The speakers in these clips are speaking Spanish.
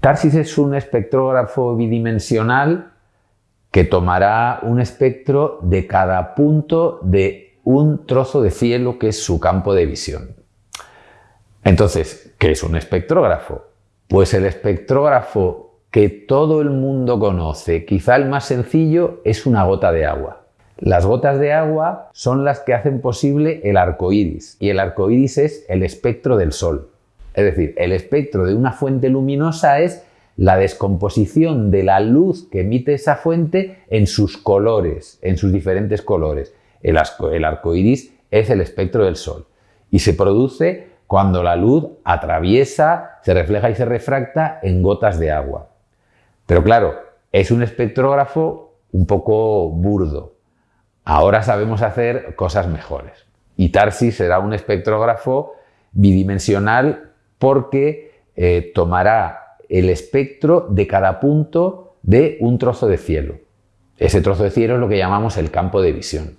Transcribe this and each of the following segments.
TARSIS es un espectrógrafo bidimensional que tomará un espectro de cada punto de un trozo de cielo que es su campo de visión. Entonces, ¿qué es un espectrógrafo? Pues el espectrógrafo que todo el mundo conoce, quizá el más sencillo, es una gota de agua. Las gotas de agua son las que hacen posible el arco iris, y el arco iris es el espectro del sol. Es decir, el espectro de una fuente luminosa es la descomposición de la luz que emite esa fuente en sus colores, en sus diferentes colores. El, arco iris es el espectro del sol y se produce cuando la luz atraviesa, se refleja y se refracta en gotas de agua. Pero claro, es un espectrógrafo un poco burdo. Ahora sabemos hacer cosas mejores. Y Tarsi será un espectrógrafo bidimensional porque eh, tomará el espectro de cada punto de un trozo de cielo. Ese trozo de cielo es lo que llamamos el campo de visión.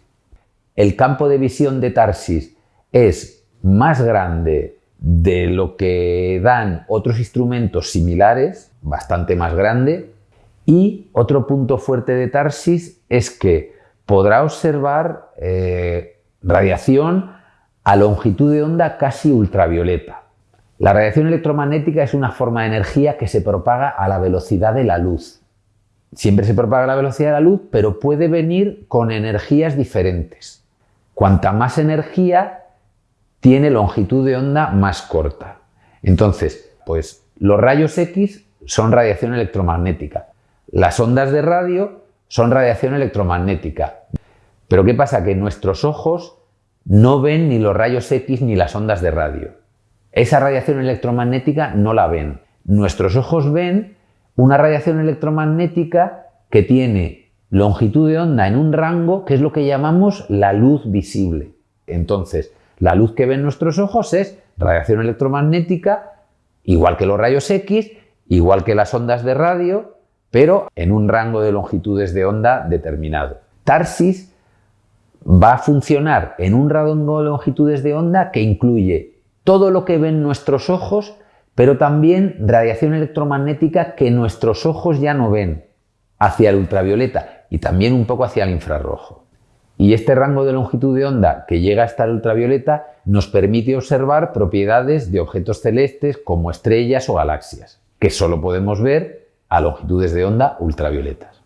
El campo de visión de Tarsis es más grande de lo que dan otros instrumentos similares, bastante más grande, y otro punto fuerte de Tarsis es que podrá observar eh, radiación a longitud de onda casi ultravioleta. La radiación electromagnética es una forma de energía que se propaga a la velocidad de la luz. Siempre se propaga a la velocidad de la luz, pero puede venir con energías diferentes. Cuanta más energía, tiene longitud de onda más corta. Entonces, pues los rayos X son radiación electromagnética. Las ondas de radio son radiación electromagnética. Pero ¿qué pasa? Que nuestros ojos no ven ni los rayos X ni las ondas de radio. Esa radiación electromagnética no la ven. Nuestros ojos ven una radiación electromagnética que tiene longitud de onda en un rango que es lo que llamamos la luz visible. Entonces, la luz que ven nuestros ojos es radiación electromagnética, igual que los rayos X, igual que las ondas de radio, pero en un rango de longitudes de onda determinado. Tarsis va a funcionar en un rango de longitudes de onda que incluye todo lo que ven nuestros ojos, pero también radiación electromagnética que nuestros ojos ya no ven, hacia el ultravioleta y también un poco hacia el infrarrojo. Y este rango de longitud de onda que llega hasta el ultravioleta nos permite observar propiedades de objetos celestes como estrellas o galaxias, que solo podemos ver a longitudes de onda ultravioletas.